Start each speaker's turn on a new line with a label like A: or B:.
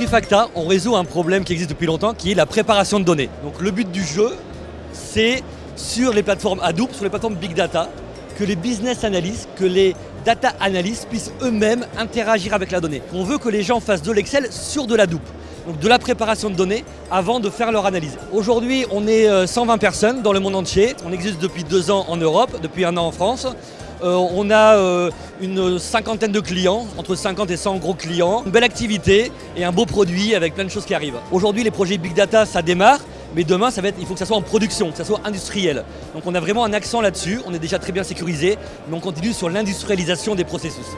A: Trifacta, on résout un problème qui existe depuis longtemps, qui est la préparation de données. Donc le but du jeu, c'est sur les plateformes Hadoop, sur les plateformes Big Data, que les business analysts, que les data analysts puissent eux-mêmes interagir avec la donnée. On veut que les gens fassent de l'Excel sur de la Hadoop donc de la préparation de données avant de faire leur analyse. Aujourd'hui, on est 120 euh, personnes dans le monde entier. On existe depuis deux ans en Europe, depuis un an en France. Euh, on a euh, une cinquantaine de clients, entre 50 et 100 gros clients, une belle activité et un beau produit avec plein de choses qui arrivent. Aujourd'hui, les projets Big Data, ça démarre. Mais demain, ça être, il faut que ça soit en production, que ça soit industriel. Donc on a vraiment un accent là-dessus, on est déjà très bien sécurisé, mais on continue sur l'industrialisation des processus.